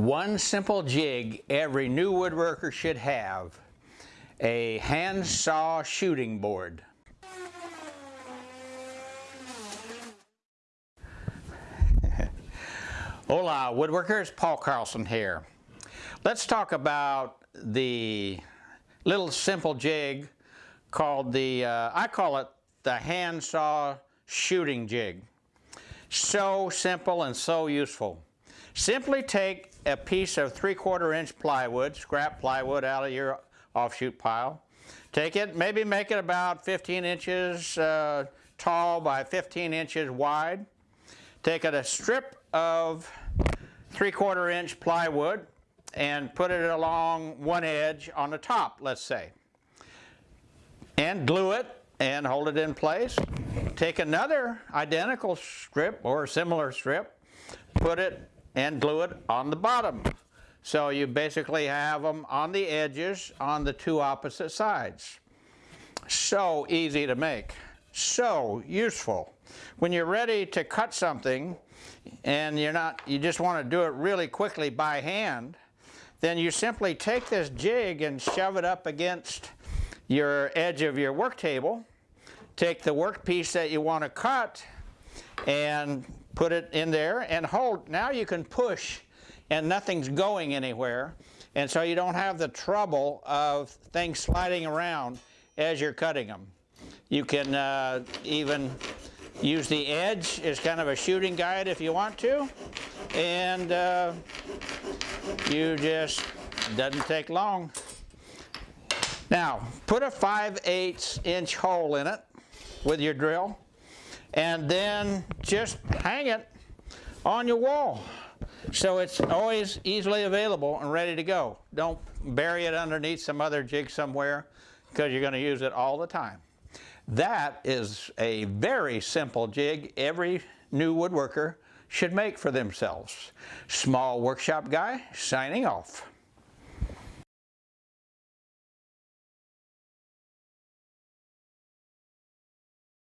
One simple jig every new woodworker should have, a handsaw shooting board. Hola woodworkers, Paul Carlson here. Let's talk about the little simple jig called the, uh, I call it the handsaw shooting jig. So simple and so useful. Simply take a piece of 3 quarter inch plywood, scrap plywood out of your offshoot pile. Take it, maybe make it about 15 inches uh, tall by 15 inches wide. Take it a strip of 3 quarter inch plywood and put it along one edge on the top, let's say. And glue it and hold it in place. Take another identical strip or similar strip, put it and glue it on the bottom. So you basically have them on the edges on the two opposite sides. So easy to make, so useful. When you're ready to cut something and you're not, you just want to do it really quickly by hand, then you simply take this jig and shove it up against your edge of your work table, take the workpiece that you want to cut and put it in there and hold. Now you can push and nothing's going anywhere and so you don't have the trouble of things sliding around as you're cutting them. You can uh, even use the edge as kind of a shooting guide if you want to and uh, you just doesn't take long. Now put a 5 8 inch hole in it with your drill and then just hang it on your wall so it's always easily available and ready to go. Don't bury it underneath some other jig somewhere because you're going to use it all the time. That is a very simple jig every new woodworker should make for themselves. Small Workshop Guy signing off.